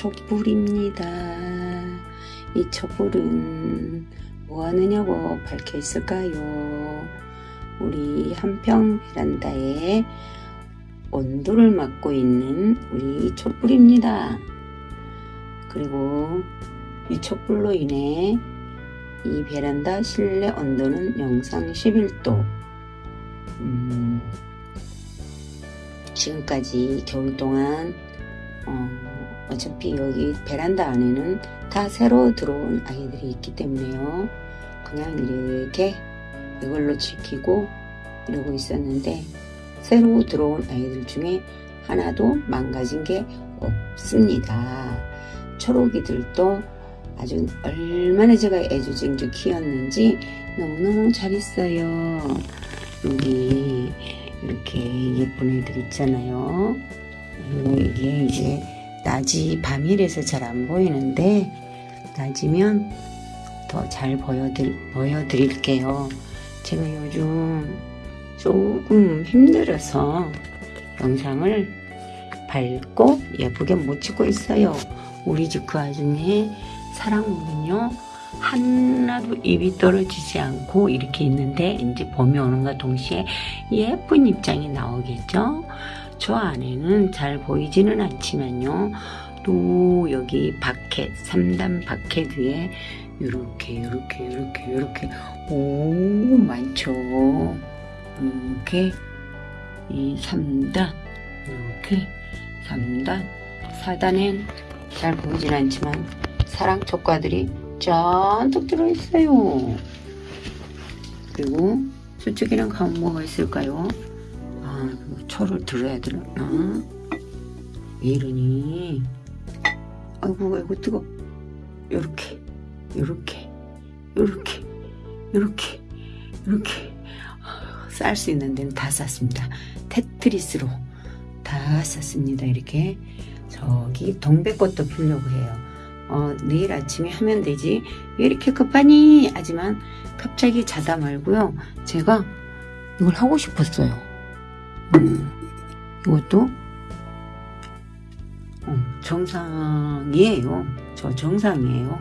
촛불입니다. 이 촛불은 뭐 하느냐고 밝혀 있을까요? 우리 한평 베란다에 온도를 맡고 있는 우리 촛불입니다. 그리고 이 촛불로 인해 이 베란다 실내 온도는 영상 11도 음, 지금까지 겨울 동안 어, 어차피 여기 베란다 안에는 다 새로 들어온 아이들이 있기 때문에요. 그냥 이렇게 이걸로 지키고 이러고 있었는데 새로 들어온 아이들 중에 하나도 망가진 게 없습니다. 초록이들도 아주 얼마나 제가 애주쟁주 키웠는지 너무너무 잘 있어요. 여기 이렇게 예쁜 애들 있잖아요. 그리고 이게 이제 낮이 밤이라서 잘 안 보이는데 낮이면 더 잘 보여드릴, 보여드릴게요. 제가 요즘 조금 힘들어서 영상을 밝고 예쁘게 못 찍고 있어요. 우리 집 그 아줌의 사랑문은요 하나도 입이 떨어지지 않고 이렇게 있는데 이제 봄이 오는가 동시에 예쁜 입장이 나오겠죠. 저 안에는 잘 보이지는 않지만요. 또 여기 바켓, 3단 바켓 위에 이렇게 이렇게 이렇게 이렇게 오 많죠. 이렇게 이 3단 이렇게 3단 4단엔 잘 보이진 않지만 사랑 촉과들이 잔뜩 들어있어요. 그리고 저쪽에는 가면 뭐가 있을까요? 아, 초를 들어야 되나? 왜 이러니? 아이고, 아이고, 뜨거. 요렇게, 요렇게, 요렇게, 요렇게, 요렇게. 쌀 수 있는 데는 다 쌌습니다. 테트리스로 다 쌌습니다. 이렇게. 저기 동백꽃도 피려고 해요. 어, 내일 아침에 하면 되지. 왜 이렇게 급하니? 하지만 갑자기 자다 말고요. 제가 이걸 하고 싶었어요. 음, 이것도 어, 정상이에요. 저 정상이에요.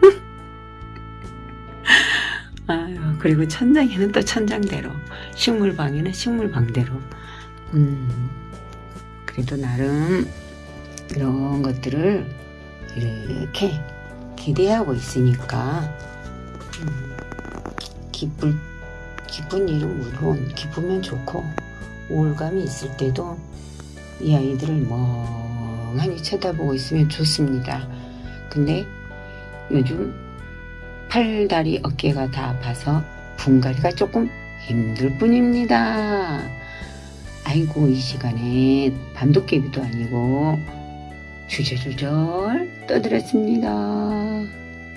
아유, 그리고 천장에는 또 천장대로, 식물방에는 식물방대로. 음, 그래도 나름 이런 것들을 이렇게 기대하고 있으니까 음, 기쁠 기쁜 일은 물론 기쁘면 좋고 우울감이 있을 때도 이 아이들을 멍하니 쳐다보고 있으면 좋습니다. 근데 요즘 팔 다리 어깨가 다 아파서 분갈이가 조금 힘들 뿐입니다. 아이고 이 시간에 밤도깨비도 아니고 주저주절 떠들었습니다.